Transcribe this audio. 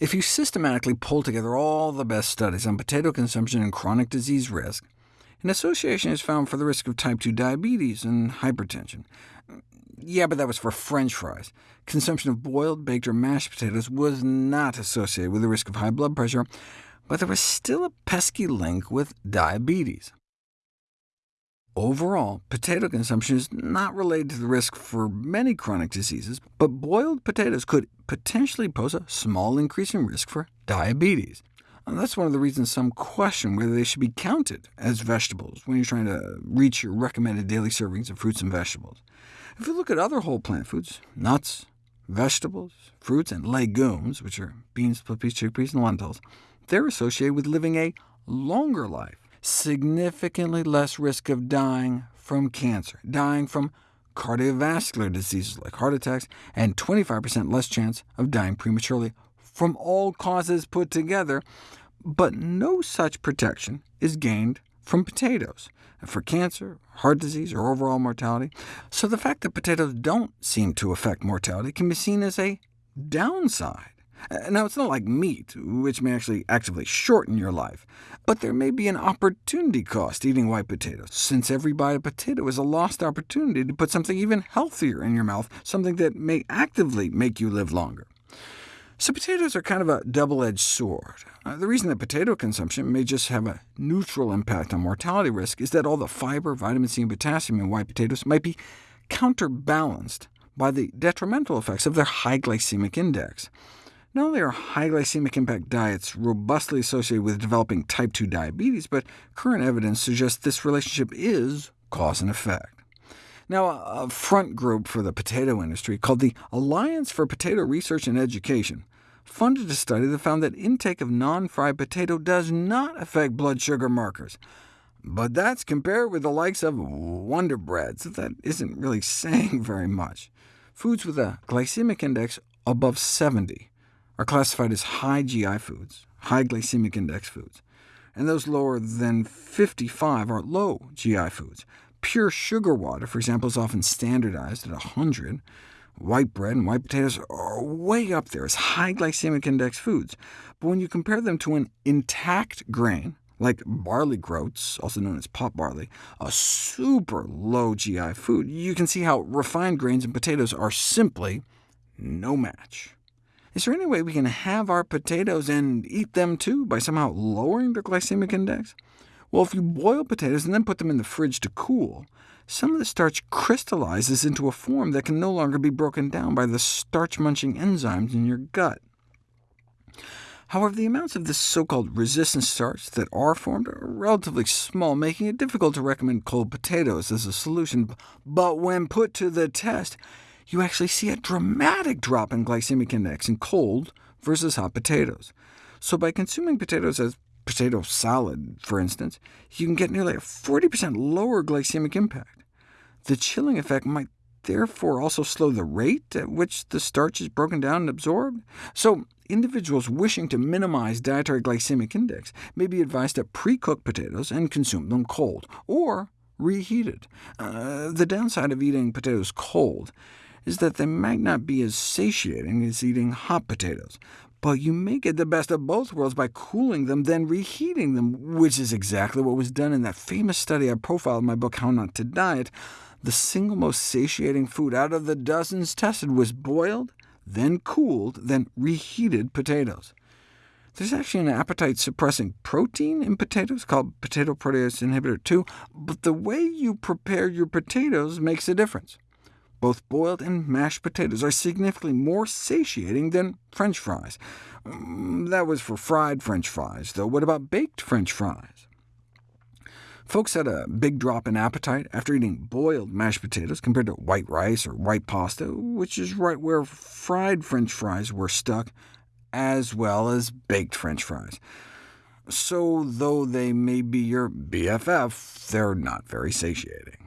If you systematically pull together all the best studies on potato consumption and chronic disease risk, an association is found for the risk of type 2 diabetes and hypertension. Yeah, but that was for french fries. Consumption of boiled, baked, or mashed potatoes was not associated with the risk of high blood pressure, but there was still a pesky link with diabetes. Overall, potato consumption is not related to the risk for many chronic diseases, but boiled potatoes could potentially pose a small increase in risk for diabetes. And that's one of the reasons some question whether they should be counted as vegetables when you're trying to reach your recommended daily servings of fruits and vegetables. If you look at other whole plant foods, nuts, vegetables, fruits, and legumes, which are beans, split peas, chickpeas, and lentils, they're associated with living a longer life significantly less risk of dying from cancer, dying from cardiovascular diseases like heart attacks, and 25% less chance of dying prematurely from all causes put together, but no such protection is gained from potatoes for cancer, heart disease, or overall mortality. So the fact that potatoes don't seem to affect mortality can be seen as a downside. Uh, now, it's not like meat, which may actually actively shorten your life, but there may be an opportunity cost eating white potatoes, since every bite of potato is a lost opportunity to put something even healthier in your mouth, something that may actively make you live longer. So potatoes are kind of a double-edged sword. Uh, the reason that potato consumption may just have a neutral impact on mortality risk is that all the fiber, vitamin C, and potassium in white potatoes might be counterbalanced by the detrimental effects of their high glycemic index. Not only are high glycemic impact diets robustly associated with developing type 2 diabetes, but current evidence suggests this relationship is cause and effect. Now, a front group for the potato industry, called the Alliance for Potato Research and Education, funded a study that found that intake of non-fried potato does not affect blood sugar markers. But that's compared with the likes of Wonder Bread, so that isn't really saying very much. Foods with a glycemic index above 70 are classified as high GI foods, high glycemic index foods, and those lower than 55 are low GI foods. Pure sugar water, for example, is often standardized at 100. White bread and white potatoes are way up there as high glycemic index foods, but when you compare them to an intact grain, like barley groats, also known as pot barley, a super low GI food, you can see how refined grains and potatoes are simply no match. Is there any way we can have our potatoes and eat them too, by somehow lowering their glycemic index? Well, if you boil potatoes and then put them in the fridge to cool, some of the starch crystallizes into a form that can no longer be broken down by the starch-munching enzymes in your gut. However, the amounts of this so-called resistant starch that are formed are relatively small, making it difficult to recommend cold potatoes as a solution. But when put to the test, you actually see a dramatic drop in glycemic index in cold versus hot potatoes. So by consuming potatoes as potato salad, for instance, you can get nearly a 40% lower glycemic impact. The chilling effect might therefore also slow the rate at which the starch is broken down and absorbed. So individuals wishing to minimize dietary glycemic index may be advised to pre-cook potatoes and consume them cold, or reheated. Uh, the downside of eating potatoes cold is that they might not be as satiating as eating hot potatoes, but you may get the best of both worlds by cooling them, then reheating them, which is exactly what was done in that famous study I profiled in my book How Not to Diet. The single most satiating food out of the dozens tested was boiled, then cooled, then reheated potatoes. There's actually an appetite-suppressing protein in potatoes called potato protease inhibitor 2, but the way you prepare your potatoes makes a difference. Both boiled and mashed potatoes are significantly more satiating than French fries. Mm, that was for fried French fries, though. What about baked French fries? Folks had a big drop in appetite after eating boiled mashed potatoes compared to white rice or white pasta, which is right where fried French fries were stuck, as well as baked French fries. So though they may be your BFF, they're not very satiating.